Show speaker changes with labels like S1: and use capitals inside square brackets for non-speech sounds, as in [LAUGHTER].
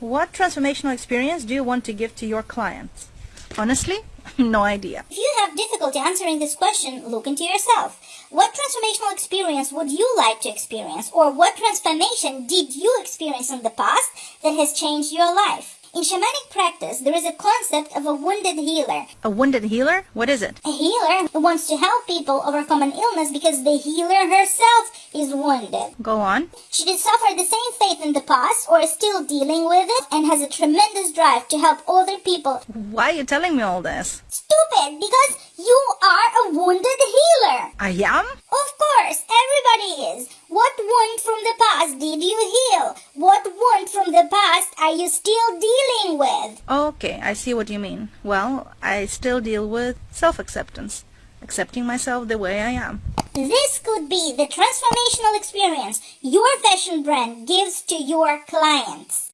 S1: What transformational experience do you want to give to your clients? Honestly, [LAUGHS] no idea.
S2: If you have difficulty answering this question, look into yourself. What transformational experience would you like to experience? Or what transformation did you experience in the past that has changed your life? In shamanic practice, there is a concept of a wounded healer.
S1: A wounded healer? What is it?
S2: A healer who wants to help people overcome an illness because the healer herself is wounded.
S1: Go on.
S2: She did suffer the same fate in the past or is still dealing with it and has a tremendous drive to help other people.
S1: Why are you telling me all this?
S2: Stupid, because you are a wounded healer.
S1: I am?
S2: Of course, everybody is. What wound from the past did you heal? What are you still dealing with?
S1: Okay, I see what you mean. Well, I still deal with self-acceptance. Accepting myself the way I am.
S2: This could be the transformational experience your fashion brand gives to your clients.